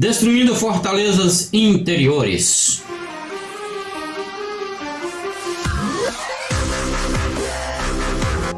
Destruindo fortalezas interiores.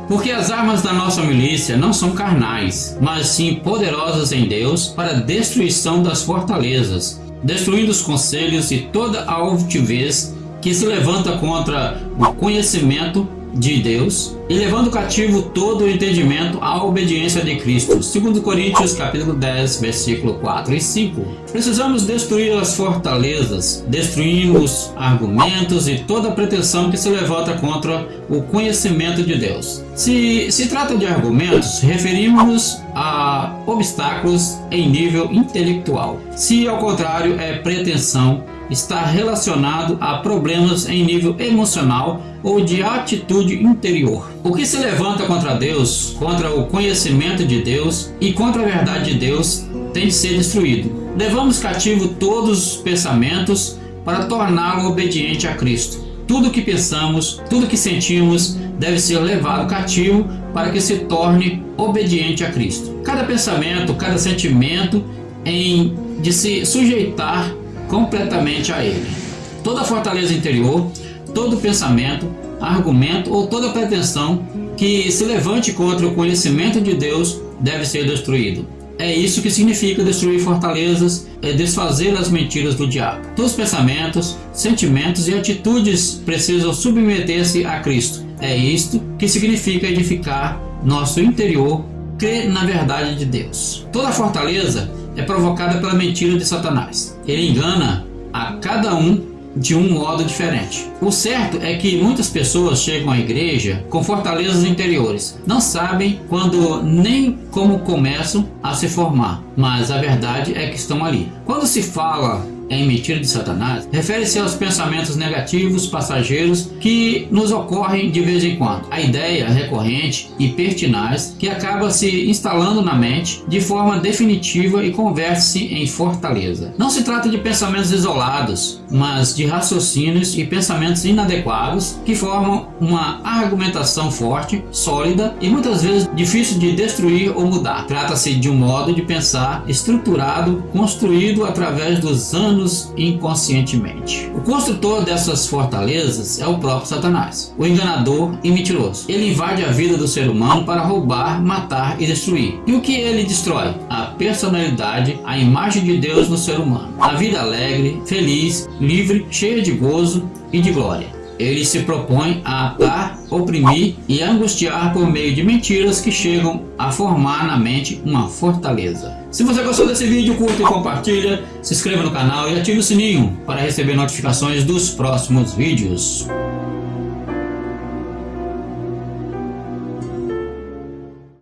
Porque as armas da nossa milícia não são carnais, mas sim poderosas em Deus para destruição das fortalezas, destruindo os conselhos e toda a altivez que se levanta contra o conhecimento de Deus e levando cativo todo o entendimento à obediência de Cristo. 2 Coríntios capítulo 10, versículo 4 e 5. Precisamos destruir as fortalezas, destruímos argumentos e toda pretensão que se levanta contra o conhecimento de Deus. Se se trata de argumentos, referimos-nos a obstáculos em nível intelectual. Se ao contrário é pretensão, está relacionado a problemas em nível emocional ou de atitude interior. O que se levanta contra Deus, contra o conhecimento de Deus e contra a verdade de Deus tem de ser destruído. Levamos cativo todos os pensamentos para torná-lo obediente a Cristo. Tudo que pensamos, tudo que sentimos deve ser levado cativo para que se torne obediente a Cristo. Cada pensamento, cada sentimento em de se sujeitar completamente a ele. Toda fortaleza interior, todo pensamento, argumento ou toda pretensão que se levante contra o conhecimento de Deus deve ser destruído. É isso que significa destruir fortalezas, é desfazer as mentiras do diabo. Todos os pensamentos, sentimentos e atitudes precisam submeter-se a Cristo. É isto que significa edificar nosso interior, crer na verdade de Deus. Toda fortaleza é provocada pela mentira de Satanás. Ele engana a cada um de um modo diferente. O certo é que muitas pessoas chegam à igreja com fortalezas interiores. Não sabem quando nem como começam a se formar, mas a verdade é que estão ali. Quando se fala em mentira de Satanás refere-se aos pensamentos negativos passageiros que nos ocorrem de vez em quando. A ideia recorrente e pertinaz que acaba se instalando na mente de forma definitiva e converte-se em fortaleza. Não se trata de pensamentos isolados, mas de raciocínios e pensamentos inadequados que formam uma argumentação forte, sólida e muitas vezes difícil de destruir ou mudar. Trata-se de um modo de pensar estruturado, construído através dos anos inconscientemente. O construtor dessas fortalezas é o próprio Satanás, o enganador e mentiroso. Ele invade a vida do ser humano para roubar, matar e destruir. E o que ele destrói? A personalidade, a imagem de Deus no ser humano. A vida alegre, feliz, livre, cheia de gozo e de glória ele se propõe a atar, oprimir e angustiar por meio de mentiras que chegam a formar na mente uma fortaleza. Se você gostou desse vídeo, curta e compartilha, se inscreva no canal e ative o sininho para receber notificações dos próximos vídeos.